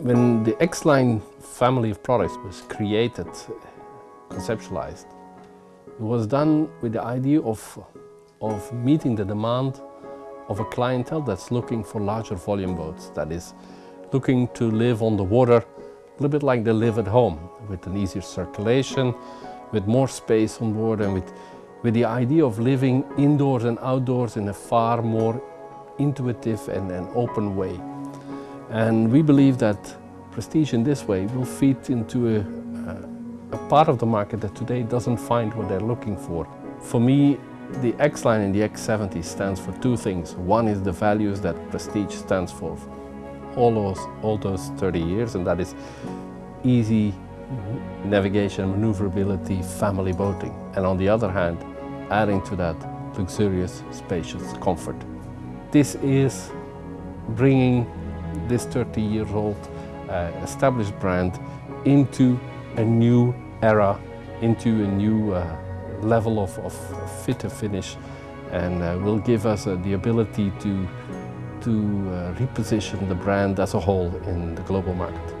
When the X-Line family of products was created, conceptualized, it was done with the idea of, of meeting the demand of a clientele that's looking for larger volume boats, that is looking to live on the water a little bit like they live at home, with an easier circulation, with more space on board and with, with the idea of living indoors and outdoors in a far more intuitive and, and open way. And we believe that prestige in this way will feed into a, a, part of the market that today doesn't find what they're looking for. For me, the X-Line and the X70 stands for two things. One is the values that Prestige stands for all those, all those 30 years, and that is easy navigation, maneuverability, family boating. And on the other hand, adding to that luxurious, spacious comfort. This is bringing this 30 years old uh, established brand into a new era, into a new uh, level of, of fit to finish and uh, will give us uh, the ability to, to uh, reposition the brand as a whole in the global market.